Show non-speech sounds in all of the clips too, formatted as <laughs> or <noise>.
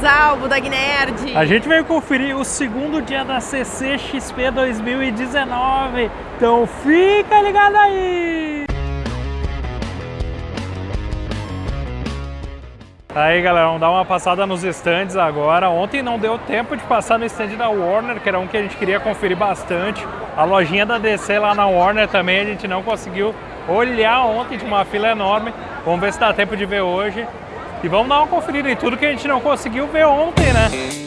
Zalbo da Gnerd. A gente veio conferir o segundo dia da CCXP 2019, então fica ligado aí! Aí galera, vamos dar uma passada nos stands agora. Ontem não deu tempo de passar no stand da Warner, que era um que a gente queria conferir bastante. A lojinha da DC lá na Warner também a gente não conseguiu olhar ontem, de uma fila enorme. Vamos ver se dá tempo de ver hoje. E vamos dar uma conferida em tudo que a gente não conseguiu ver ontem, né?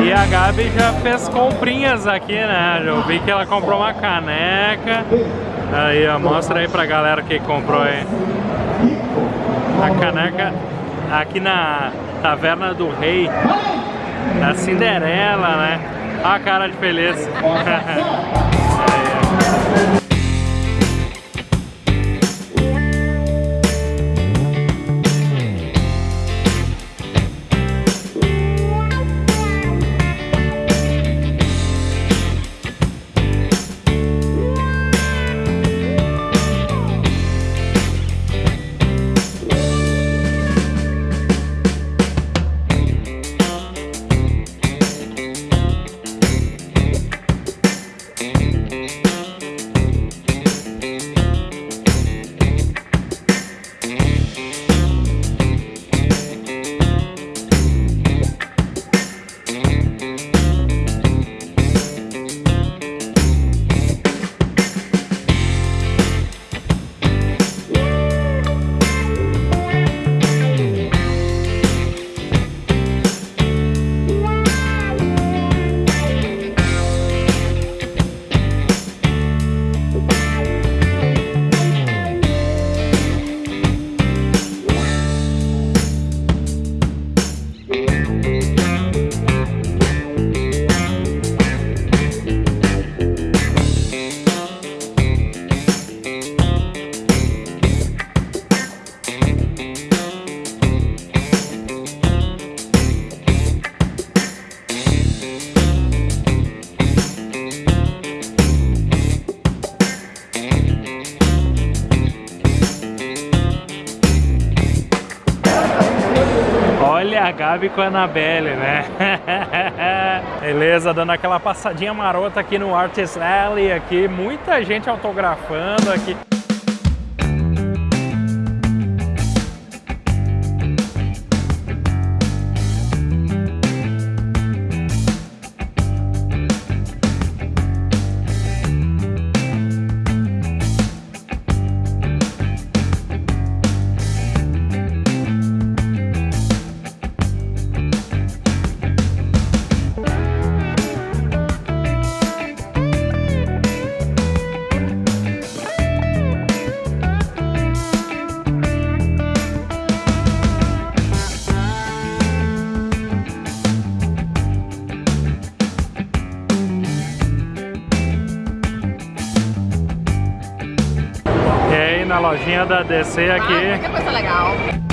E a Gabi já fez comprinhas aqui, né? Eu vi que ela comprou uma caneca. Aí, ó, mostra aí pra galera que comprou aí. A caneca aqui na Taverna do Rei, da Cinderela, né? A cara de feliz. <laughs> Olha a Gabi com a Anabelle, né? <laughs> Beleza, dando aquela passadinha marota aqui no Artist Alley, aqui, muita gente autografando aqui. Lojinha da DC Ah, aqui. muita coisa legal.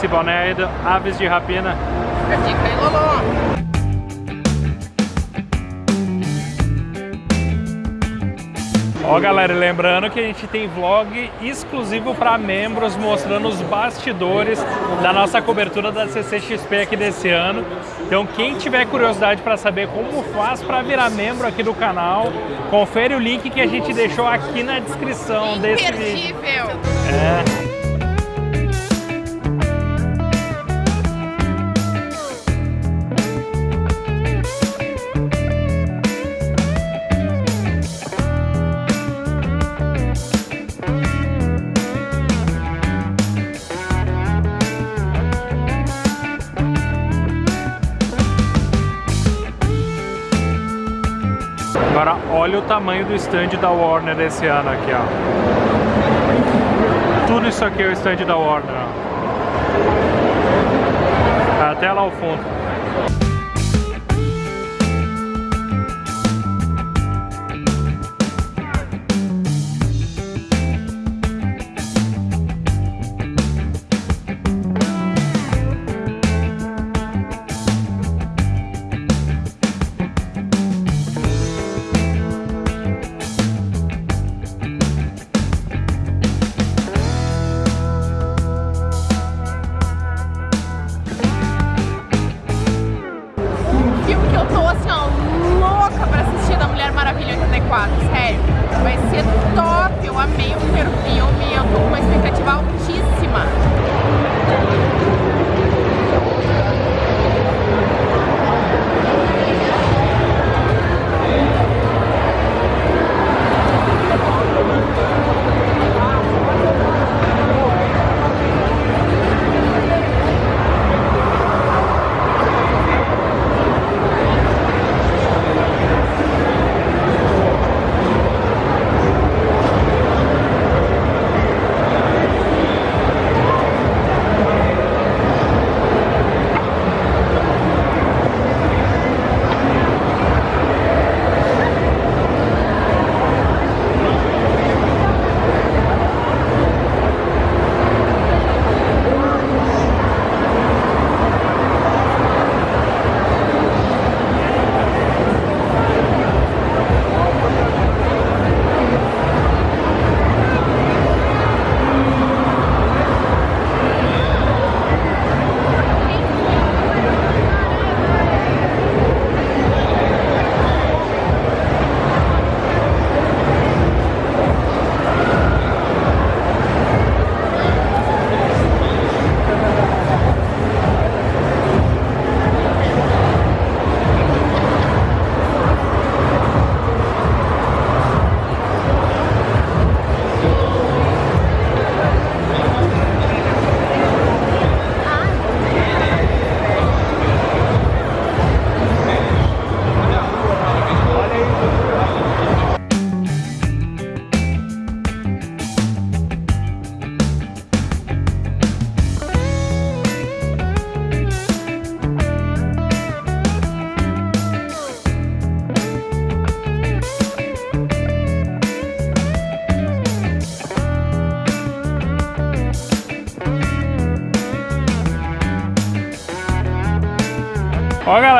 Esse boné aí do Aves de Rapina. Fica a dica aí, Lolo. Ó, galera, lembrando que a gente tem vlog exclusivo para membros mostrando os bastidores da nossa cobertura da CCXP aqui desse ano. Então, quem tiver curiosidade para saber como faz para virar membro aqui do canal, confere o link que a gente deixou aqui na descrição desse vídeo. É. olha o tamanho do stand da Warner esse ano aqui, ó. Tudo isso aqui é o stand da Warner, ó. Até lá ao fundo.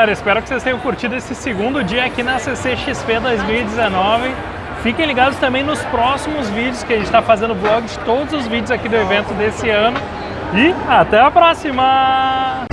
Galera, espero que vocês tenham curtido esse segundo dia aqui na CCXP 2019. Fiquem ligados também nos próximos vídeos que a gente está fazendo vlog de todos os vídeos aqui do evento desse ano. E até a próxima!